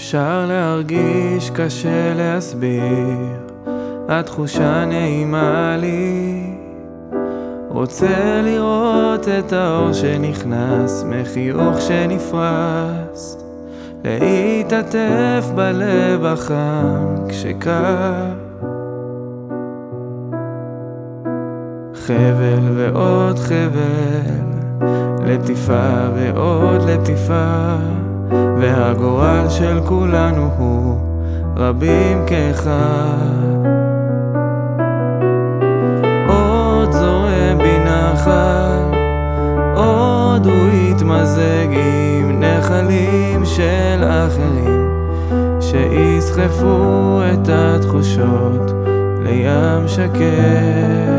אפשר להרגיש, קשה להסביר, התחושה נעימה לי. רוצה לראות את האור שנכנס, מחיוך שנפרס, להתעטף בלב החם כשקר. חבל ועוד חבל, לטיפה ועוד לטיפה. והגורל של כולנו הוא רבים כאחד. עוד זורם בי נחל, עוד הוא יתמזג עם נחלים של אחרים, שיסחפו את התחושות לים שקט.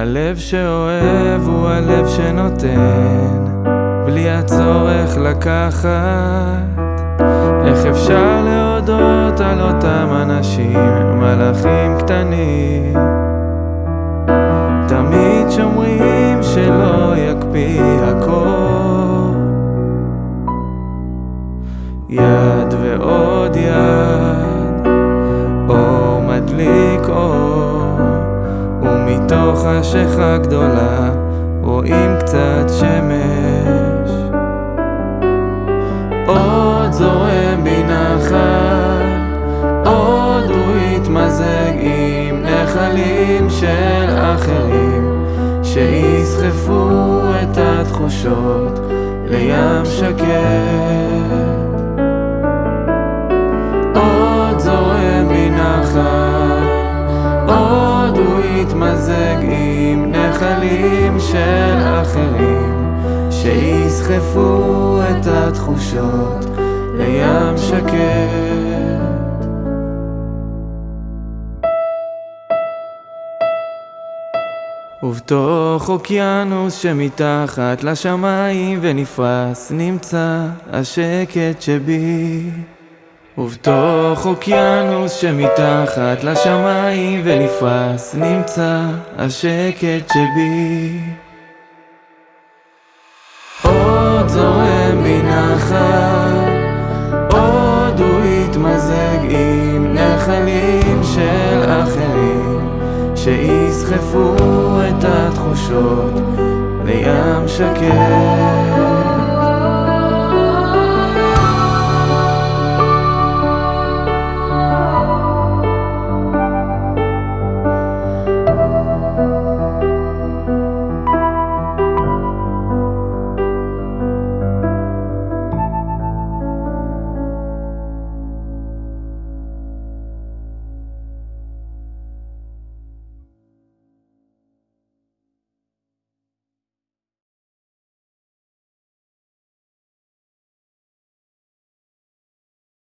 הלב שאוהב הוא הלב שנותן, בלי הצורך לקחת. איך אפשר להודות על אותם אנשים, מלאכים קטנים? תמיד שומרים שלא יקפיא הכל. יד ועוד יד, מתוך חשיכה גדולה רואים קצת שמש. עוד זורם בי נחל עוד הוא יתמזג עם נחלים של אחרים שיסחפו את התחושות לים שקט להתמזג עם נחלים של אחרים שיסחפו את התחושות לים שקט. ובתוך אוקיינוס שמתחת לשמיים ונפרס נמצא השקט שבי ובתוך אוקיינוס שמתחת לשמיים ונפרס נמצא השקט שבי. עוד זורם בי נחל עוד הוא יתמזג עם נחלים של אחרים שיסחפו את התחושות לים שקט